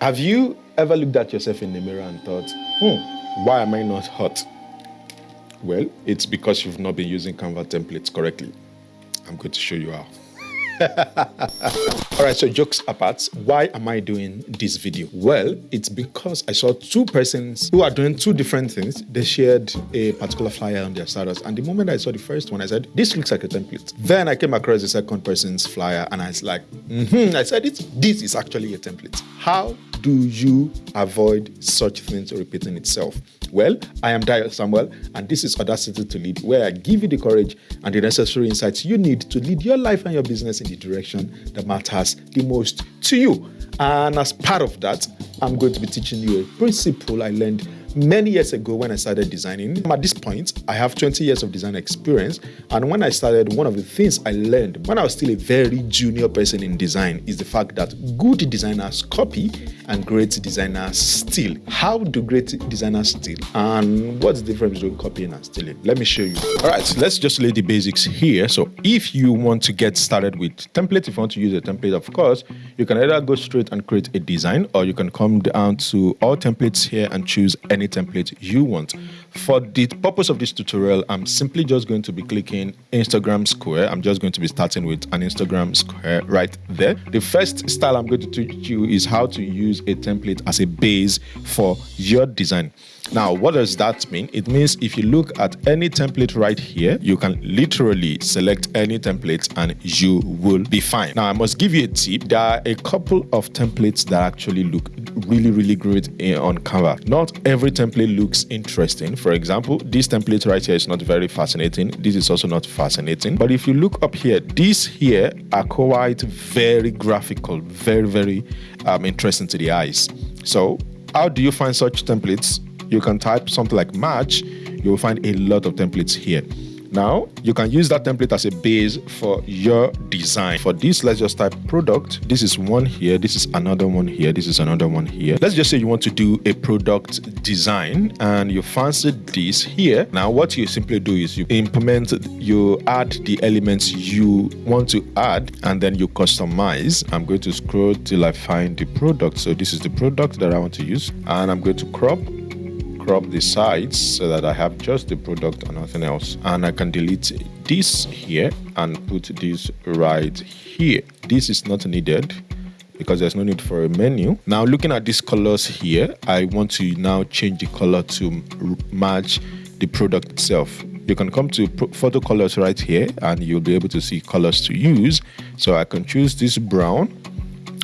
Have you ever looked at yourself in the mirror and thought, hmm, why am I not hot? Well, it's because you've not been using Canva templates correctly. I'm going to show you how. All right, so jokes apart, why am I doing this video? Well, it's because I saw two persons who are doing two different things. They shared a particular flyer on their status, and the moment I saw the first one, I said, "This looks like a template." Then I came across the second person's flyer, and I was like, mm-hmm. I said, "This is actually a template." How do you avoid such things repeating itself? Well, I am Dio Samuel, and this is Audacity to Lead, where I give you the courage and the necessary insights you need to lead your life and your business in the direction that matters the most to you. And as part of that, I'm going to be teaching you a principle I learned many years ago when I started designing. At this point, I have 20 years of design experience. And when I started, one of the things I learned when I was still a very junior person in design is the fact that good designers copy and great designers steal. How do great designers steal? And what's the difference between copying and stealing? Let me show you. All right, let's just lay the basics here. So if you want to get started with template, if you want to use a template, of course, you can either go straight and create a design or you can come down to all templates here and choose any any template you want. For the purpose of this tutorial, I'm simply just going to be clicking Instagram square. I'm just going to be starting with an Instagram square right there. The first style I'm going to teach you is how to use a template as a base for your design. Now, what does that mean? It means if you look at any template right here, you can literally select any template and you will be fine. Now, I must give you a tip. There are a couple of templates that actually look really, really great on Canva. Not every template looks interesting. For example, this template right here is not very fascinating. This is also not fascinating. But if you look up here, these here are quite very graphical, very, very um, interesting to the eyes. So how do you find such templates? You can type something like match. You'll find a lot of templates here. Now, you can use that template as a base for your design. For this, let's just type product. This is one here. This is another one here. This is another one here. Let's just say you want to do a product design and you fancy this here. Now, what you simply do is you implement, you add the elements you want to add and then you customize. I'm going to scroll till I find the product. So this is the product that I want to use and I'm going to crop crop the sides so that I have just the product and nothing else. And I can delete this here and put this right here. This is not needed because there's no need for a menu. Now looking at these colors here, I want to now change the color to match the product itself. You can come to photo colors right here and you'll be able to see colors to use. So I can choose this brown,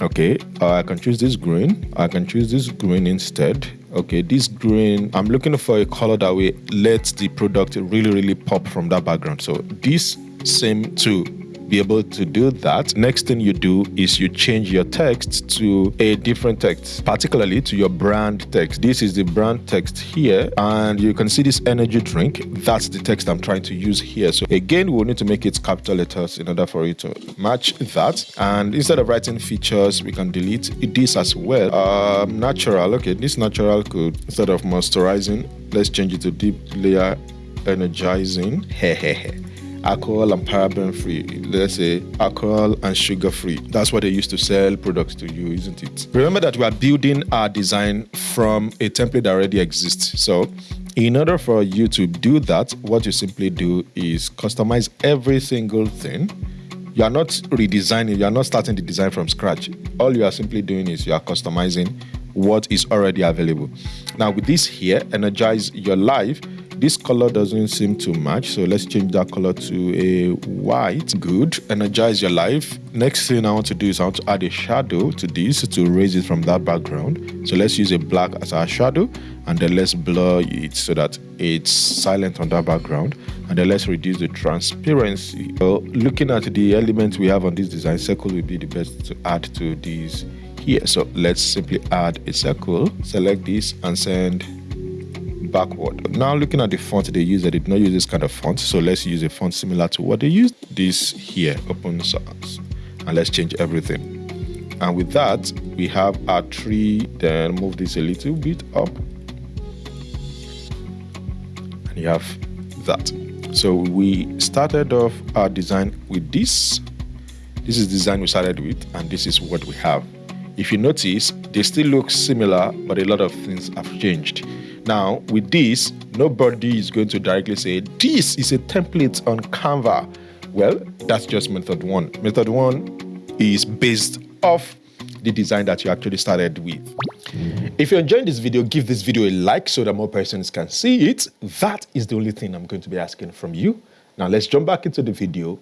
okay, or I can choose this green, I can choose this green instead okay this green i'm looking for a color that will let the product really really pop from that background. So this same to be able to do that, next thing you do is you change your text to a different text, particularly to your brand text. This is the brand text here, and you can see this energy drink. That's the text I'm trying to use here. So again, we'll need to make it capital letters in order for it to match that. And instead of writing features, we can delete this as well. Um, natural, okay, this natural could, instead of moisturizing, let's change it to deep layer energizing. Alcohol and paraben free. Let's say alcohol and sugar free. That's what they used to sell products to you, isn't it? Remember that we are building our design from a template that already exists. So in order for you to do that, what you simply do is customize every single thing. You are not redesigning, you are not starting the design from scratch. All you are simply doing is you are customizing what is already available. Now, with this here, energize your life this color doesn't seem to match, so let's change that color to a white. Good. Energize your life. Next thing I want to do is I want to add a shadow to this to raise it from that background. So let's use a black as our shadow and then let's blur it so that it's silent on that background and then let's reduce the transparency. So looking at the elements we have on this design, circle will be the best to add to these here. So let's simply add a circle, select this and send backward. Now looking at the font they use, they did not use this kind of font. So let's use a font similar to what they used. This here, Open Sans. And let's change everything. And with that, we have our tree. Then move this a little bit up. And you have that. So we started off our design with this. This is the design we started with, and this is what we have. if you notice, they still look similar, but a lot of things have changed. Now, with this, nobody is going to directly say, this is a template on Canva. Well, that's just method one. Method one is based off the design that you actually started with. If you're enjoying this video, give this video a like so that more persons can see it. That is the only thing I'm going to be asking from you. Now let's jump back into the video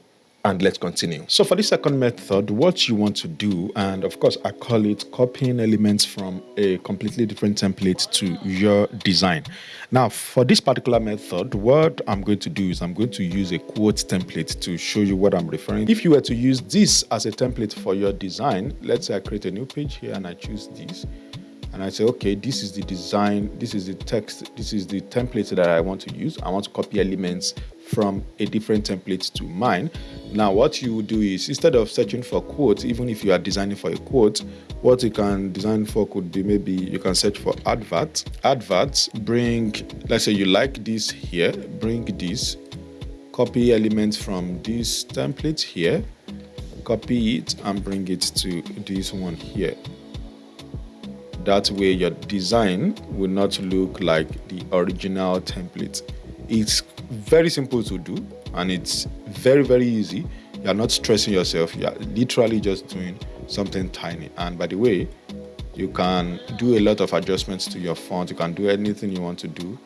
and let's continue. So for the second method, what you want to do, and of course I call it copying elements from a completely different template to your design. Now for this particular method, what I'm going to do is I'm going to use a quote template to show you what I'm referring. If you were to use this as a template for your design, let's say I create a new page here and I choose this and I say, okay, this is the design, this is the text, this is the template that I want to use. I want to copy elements from a different template to mine. Now, what you do is instead of searching for quotes, even if you are designing for a quote, what you can design for could be maybe you can search for adverts. Adverts bring, let's say you like this here, bring this, copy elements from this template here, copy it and bring it to this one here. That way your design will not look like the original template. It's very simple to do and it's very, very easy. You're not stressing yourself. You're literally just doing something tiny. And by the way, you can do a lot of adjustments to your font. You can do anything you want to do,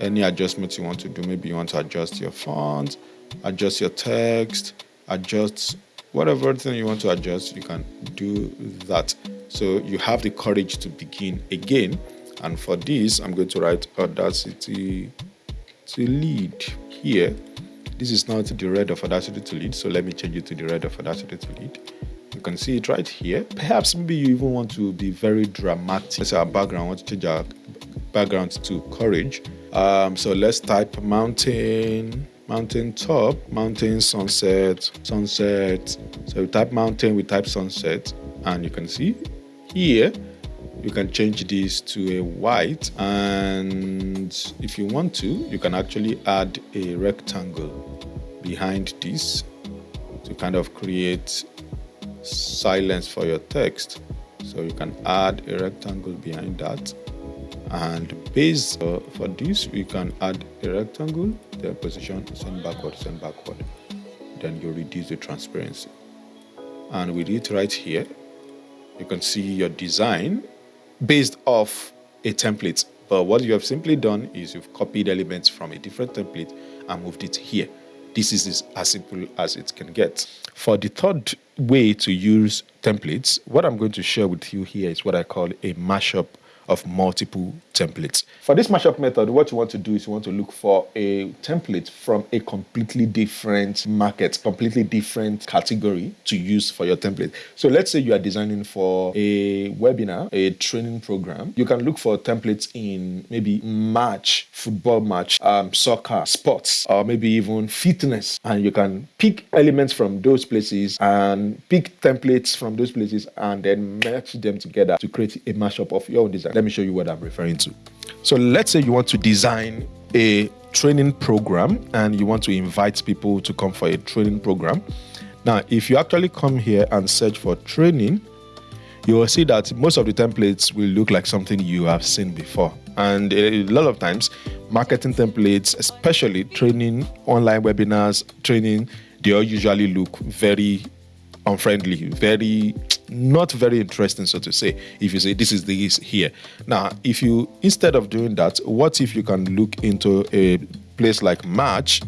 any adjustments you want to do. Maybe you want to adjust your font, adjust your text, adjust whatever thing you want to adjust, you can do that. So you have the courage to begin again. And for this, I'm going to write Audacity to lead here. This is not the red of Audacity to lead, so let me change it to the red of Audacity to lead. You can see it right here. Perhaps maybe you even want to be very dramatic. Let's our background, want to change our background to courage. Um, so let's type mountain, mountain top, mountain sunset, sunset. So we type mountain, we type sunset, and you can see here you can change this to a white and if you want to you can actually add a rectangle behind this to kind of create silence for your text. So you can add a rectangle behind that and base uh, for this we can add a rectangle then position send backward send backward. Then you reduce the transparency. And with it right here you can see your design based off a template. But what you have simply done is you've copied elements from a different template and moved it here. This is as simple as it can get. For the third way to use templates, what I'm going to share with you here is what I call a mashup of multiple templates. For this mashup method, what you want to do is you want to look for a template from a completely different market, completely different category to use for your template. So let's say you are designing for a webinar, a training program. You can look for templates in maybe match, football match, um, soccer, sports, or maybe even fitness. And you can pick elements from those places and pick templates from those places and then match them together to create a mashup of your own design. Let me show you what I'm referring to. So let's say you want to design a training program and you want to invite people to come for a training program. Now, if you actually come here and search for training, you will see that most of the templates will look like something you have seen before. And a lot of times, marketing templates, especially training, online webinars, training, they all usually look very unfriendly, very not very interesting, so to say, if you say this is the is here. Now, if you instead of doing that, what if you can look into a place like Match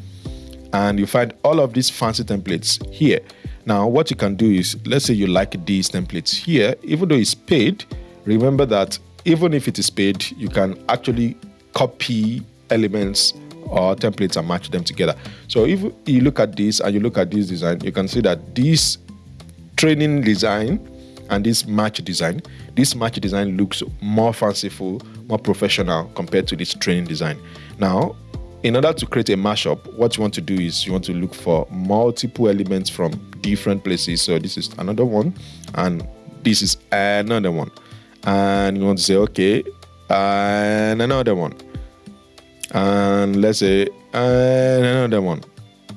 and you find all of these fancy templates here? Now, what you can do is let's say you like these templates here, even though it's paid, remember that even if it is paid, you can actually copy elements or templates and match them together. So if you look at this and you look at this design, you can see that this training design and this match design, this match design looks more fanciful, more professional compared to this training design. Now, in order to create a mashup, what you want to do is you want to look for multiple elements from different places. So this is another one, and this is another one. And you want to say, okay, and another one. And let's say, and another one.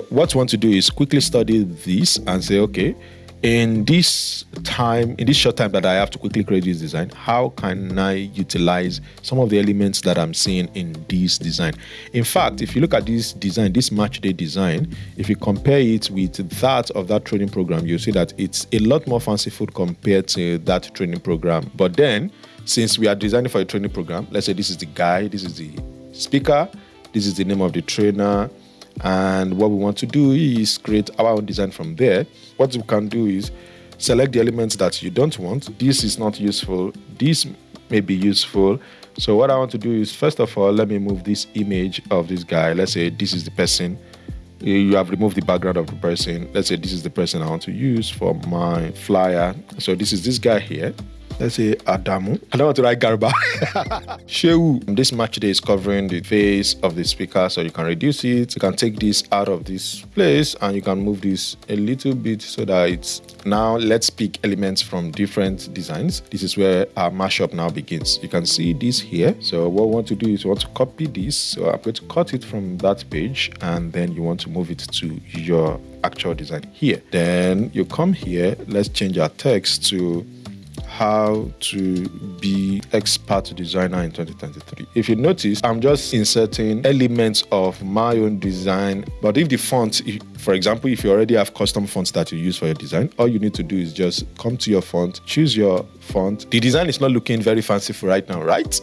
What you want to do is quickly study this and say, okay, in this time, in this short time that I have to quickly create this design, how can I utilize some of the elements that I'm seeing in this design? In fact, if you look at this design, this match day design, if you compare it with that of that training program, you'll see that it's a lot more fanciful compared to that training program. But then, since we are designing for a training program, let's say this is the guy, this is the speaker, this is the name of the trainer, and what we want to do is create our own design from there. What we can do is select the elements that you don't want. This is not useful. This may be useful. So what I want to do is first of all, let me move this image of this guy. Let's say this is the person. You have removed the background of the person. Let's say this is the person I want to use for my flyer. So this is this guy here let's say Adamu. I don't want to write Garba. Shehu. This match day is covering the face of the speaker, so you can reduce it. You can take this out of this place and you can move this a little bit so that it's now let's pick elements from different designs. This is where our mashup now begins. You can see this here. So what we want to do is we want to copy this. So I'm going to cut it from that page and then you want to move it to your actual design here. Then you come here, let's change our text to how to be expert designer in 2023. If you notice, I'm just inserting elements of my own design. But if the font, for example, if you already have custom fonts that you use for your design, all you need to do is just come to your font, choose your font. The design is not looking very fanciful right now, right?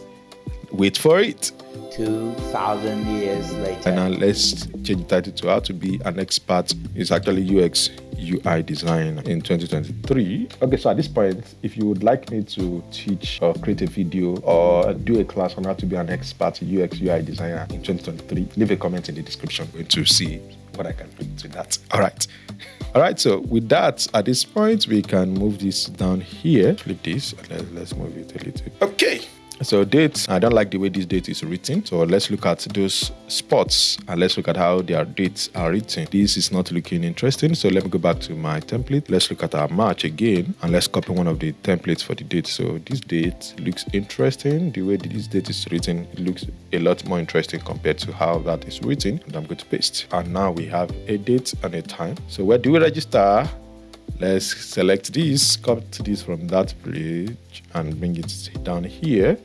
Wait for it. 2,000 years later. And now let's change the title to how to be an expert. It's actually UX UI design in 2023. Okay, so at this point, if you would like me to teach or create a video or do a class on how to be an expert UX UI designer in 2023, leave a comment in the description. I'm going to see what I can do to that. All right. All right, so with that, at this point, we can move this down here. Flip this. Let's move it a little. Okay. So dates, I don't like the way this date is written. So let's look at those spots and let's look at how their dates are written. This is not looking interesting. So let me go back to my template. Let's look at our match again and let's copy one of the templates for the date. So this date looks interesting. The way this date is written it looks a lot more interesting compared to how that is written. And I'm going to paste. And now we have a date and a time. So where do we register? Let's select this, copy this from that page and bring it down here.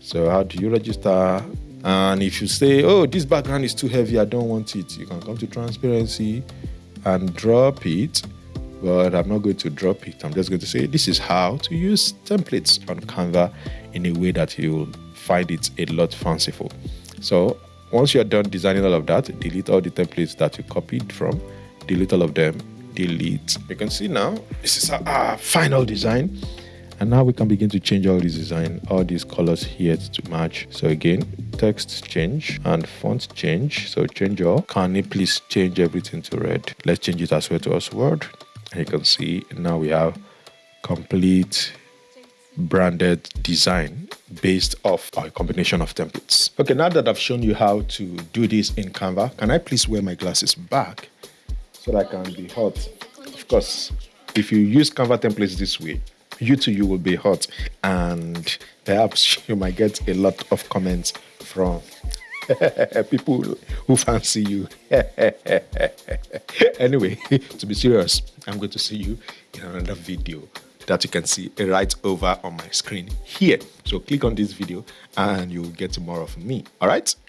So how do you register? And if you say, oh, this background is too heavy, I don't want it, you can come to transparency and drop it. But I'm not going to drop it. I'm just going to say, this is how to use templates on Canva in a way that you'll find it a lot fanciful. So once you're done designing all of that, delete all the templates that you copied from, delete all of them delete. You can see now, this is our, our final design. And now we can begin to change all these design, all these colors here to match. So again, text change and font change. So change all. Can you please change everything to red? Let's change it as well to us word. And you can see now we have complete branded design based off a combination of templates. Okay, now that I've shown you how to do this in Canva, can I please wear my glasses back so that can be hot. Of course, if you use Canva templates this way, you too you will be hot, and perhaps you might get a lot of comments from people who fancy you. anyway, to be serious, I'm going to see you in another video that you can see right over on my screen here. So click on this video and you'll get more of me. All right.